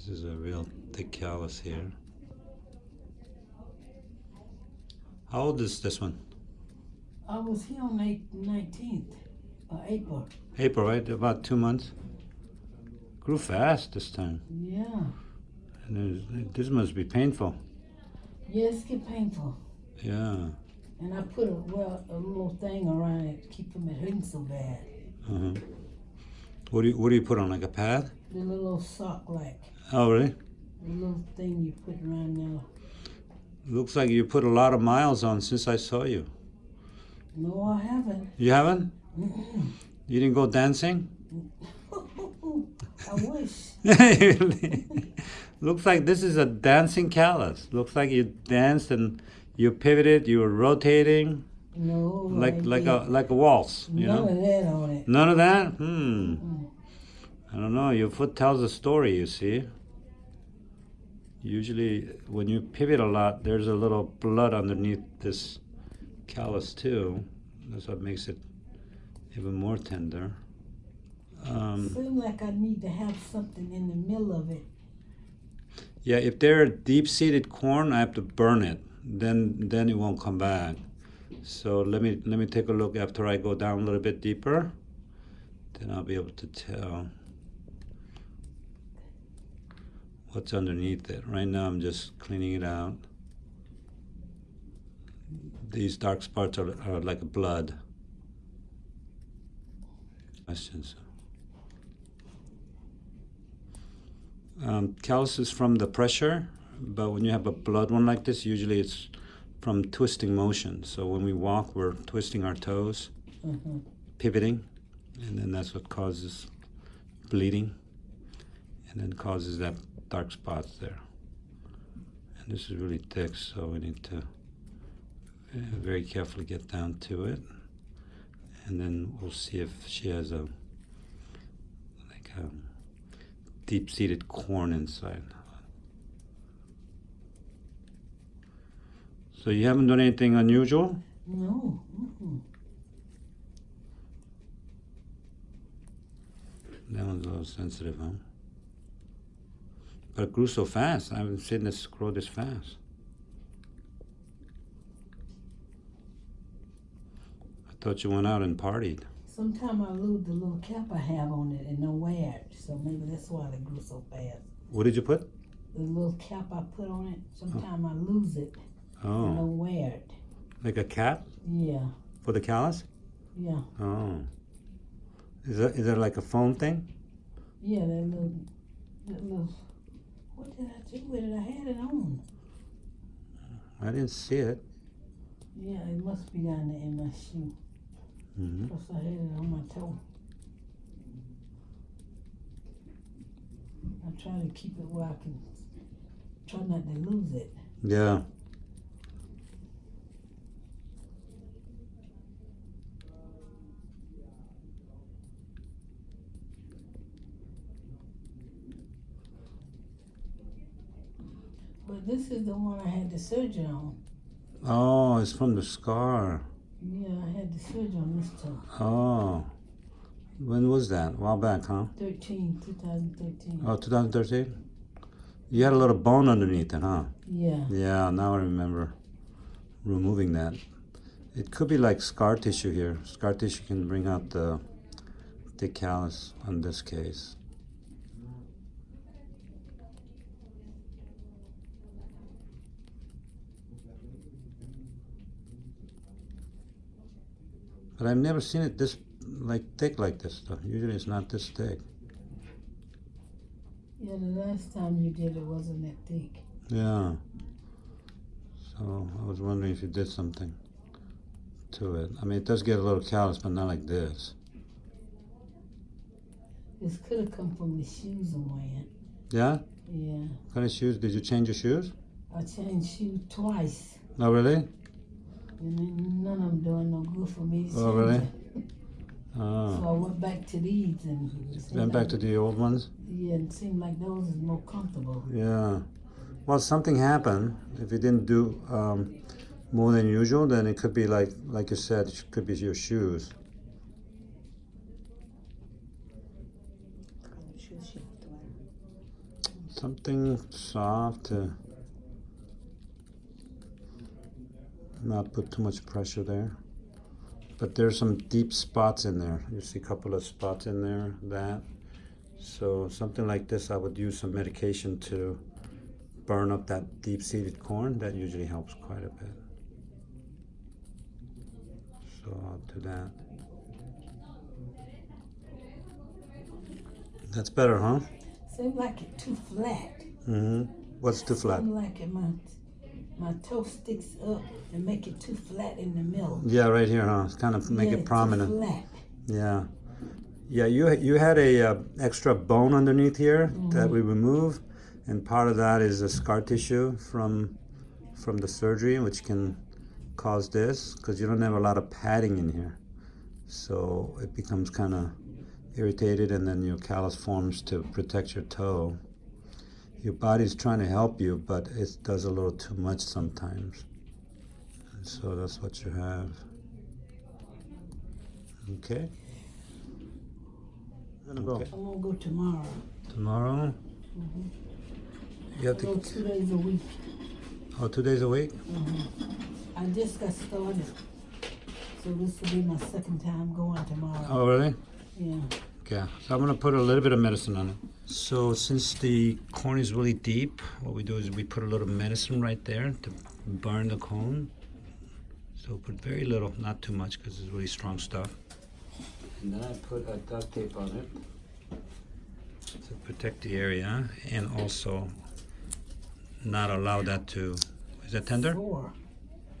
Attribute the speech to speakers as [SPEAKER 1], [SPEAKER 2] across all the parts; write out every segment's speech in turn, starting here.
[SPEAKER 1] This is a real thick callus here. How old is this one?
[SPEAKER 2] I was here on the 19th of April.
[SPEAKER 1] April, right? About two months. Grew fast this time.
[SPEAKER 2] Yeah.
[SPEAKER 1] And this must be painful.
[SPEAKER 2] Yes, get painful.
[SPEAKER 1] Yeah.
[SPEAKER 2] And I put a well a little thing around it to keep from it hurting so bad.
[SPEAKER 1] Uh-huh. What do you What do you put on like a pad?
[SPEAKER 2] The little sock like
[SPEAKER 1] Oh, really?
[SPEAKER 2] the little thing you put around there.
[SPEAKER 1] Looks like you put a lot of miles on since I saw you.
[SPEAKER 2] No, I haven't.
[SPEAKER 1] You haven't?
[SPEAKER 2] Mm-mm.
[SPEAKER 1] You didn't go dancing?
[SPEAKER 2] I wish.
[SPEAKER 1] Looks like this is a dancing callus. Looks like you danced and you pivoted, you were rotating
[SPEAKER 2] No.
[SPEAKER 1] like
[SPEAKER 2] I
[SPEAKER 1] like a like a waltz, you
[SPEAKER 2] None
[SPEAKER 1] know?
[SPEAKER 2] of that on it.
[SPEAKER 1] None of that? Hmm.
[SPEAKER 2] Mm.
[SPEAKER 1] I don't know. Your foot tells a story, you see. Usually, when you pivot a lot, there's a little blood underneath this callus, too. That's what makes it even more tender. Um,
[SPEAKER 2] Seems like I need to have something in the middle of it.
[SPEAKER 1] yeah, if they're deep seated corn, I have to burn it. Then, then it won't come back. So let me let me take a look after I go down a little bit deeper. Then I'll be able to tell. What's underneath it. Right now I'm just cleaning it out. These dark spots are, are like blood. Questions? Um, callus is from the pressure, but when you have a blood one like this, usually it's from twisting motion. So when we walk, we're twisting our toes,
[SPEAKER 2] hmm
[SPEAKER 1] pivoting, and then that's what causes bleeding, and then causes that dark spots there. And this is really thick, so we need to uh, very carefully get down to it. And then we'll see if she has a like a deep-seated corn inside. So you haven't done anything unusual?
[SPEAKER 2] No. Mm-mm.
[SPEAKER 1] That one's a little sensitive, huh? But it grew so fast. I haven't seen this grow this fast. I thought you went out and partied.
[SPEAKER 2] Sometimes I lose the little cap I have on it and don't wear it. So maybe that's why they grew so fast.
[SPEAKER 1] What did you put?
[SPEAKER 2] The little cap I put on it, oh. sometimes I lose it and
[SPEAKER 1] Oh,
[SPEAKER 2] don't wear it.
[SPEAKER 1] like a cap
[SPEAKER 2] Yeah,
[SPEAKER 1] for the callus?
[SPEAKER 2] yeah,
[SPEAKER 1] Oh. Is that is that like a foam thing?
[SPEAKER 2] yeah. That little, that little. What did I do with it? I had it on.
[SPEAKER 1] I didn't see it.
[SPEAKER 2] Yeah, it must be down there in my shoe.
[SPEAKER 1] hmm
[SPEAKER 2] Plus I had it on my toe. I try to keep it where I can try not to lose it.
[SPEAKER 1] Yeah.
[SPEAKER 2] But this is the one I had the surgery on.
[SPEAKER 1] Oh, it's from the scar.
[SPEAKER 2] Yeah, I had the surgery on this toe.
[SPEAKER 1] Oh. When was that? A while back, huh?
[SPEAKER 2] 13, 2013.
[SPEAKER 1] Oh, 2013? You had a little bone underneath it, huh?
[SPEAKER 2] Yeah.
[SPEAKER 1] Yeah, now I remember removing that. It could be like scar tissue here. Scar tissue can bring out the thick callus on this case. But I've never seen it this like thick like this though. Usually it's not this thick.
[SPEAKER 2] Yeah, the last time you did it wasn't that thick.
[SPEAKER 1] Yeah. So I was wondering if you did something to it. I mean, it does get a little callous, but not like this.
[SPEAKER 2] This could have come from the shoes I'm wearing.
[SPEAKER 1] Yeah?
[SPEAKER 2] Yeah.
[SPEAKER 1] What kind of shoes? Did you change your shoes?
[SPEAKER 2] I changed shoes twice.
[SPEAKER 1] Oh, really?
[SPEAKER 2] And none of them doing no good for me
[SPEAKER 1] Oh,
[SPEAKER 2] change
[SPEAKER 1] really?
[SPEAKER 2] it. So
[SPEAKER 1] Oh.
[SPEAKER 2] I went back to these and
[SPEAKER 1] Went back to the old ones?
[SPEAKER 2] Yeah, it seemed like those is more comfortable.
[SPEAKER 1] Yeah. Well, something happened. If you didn't do um, more than usual, then it could be like, like you said, it could be your shoes. something soft to not put too much pressure there. But there's some deep spots in there. You see a couple of spots in there, that. So something like this, I would use some medication to burn up that deep-seated corn. That usually helps quite a bit. So I'll do that. That's better, huh?
[SPEAKER 2] Seems like it too flat.
[SPEAKER 1] Mm-hmm. What's too flat?
[SPEAKER 2] Seems like it, my, my toe sticks up and make it too flat in the middle.
[SPEAKER 1] Yeah, right here, huh? It's kind of make
[SPEAKER 2] Yeah,
[SPEAKER 1] it
[SPEAKER 2] too
[SPEAKER 1] prominent.
[SPEAKER 2] flat.
[SPEAKER 1] Yeah, yeah. You you had a uh, extra bone underneath here that we removed, and part of that is a scar tissue from from the surgery, which can cause this because you don't have a lot of padding in here, so it becomes kind of irritated, and then your callus forms to protect your toe. Your body's trying to help you, but it does a little too much sometimes. And so that's what you have. Okay. I'm Gonna go
[SPEAKER 2] I'm gonna go tomorrow.
[SPEAKER 1] tomorrow. You have
[SPEAKER 2] I go
[SPEAKER 1] to.
[SPEAKER 2] two days a week.
[SPEAKER 1] Oh, two days a week. Mm -hmm.
[SPEAKER 2] I just got started. So this will be my second time going tomorrow.
[SPEAKER 1] Oh, really?
[SPEAKER 2] Yeah.
[SPEAKER 1] Okay. So I'm gonna put a little bit of medicine on it. So since the corn is really deep, what we do is we put a little medicine right there to burn the cone. So put very little, not too much, because it's really strong stuff. And then I put a duct tape on it to protect the area and also not allow that to. Is that tender?
[SPEAKER 2] Four.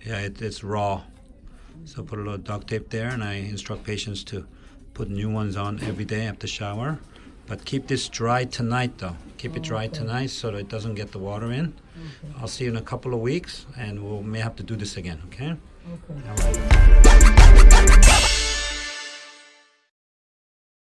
[SPEAKER 1] Yeah, it, it's raw. So put a little duct tape there, and I instruct patients to put new ones on every day after shower. But keep this dry tonight, though. Keep it dry
[SPEAKER 2] Okay.
[SPEAKER 1] tonight so that it doesn't get the water in. I'll see you in a couple of weeks, and we'll may have to do this again. Okay?
[SPEAKER 2] Okay.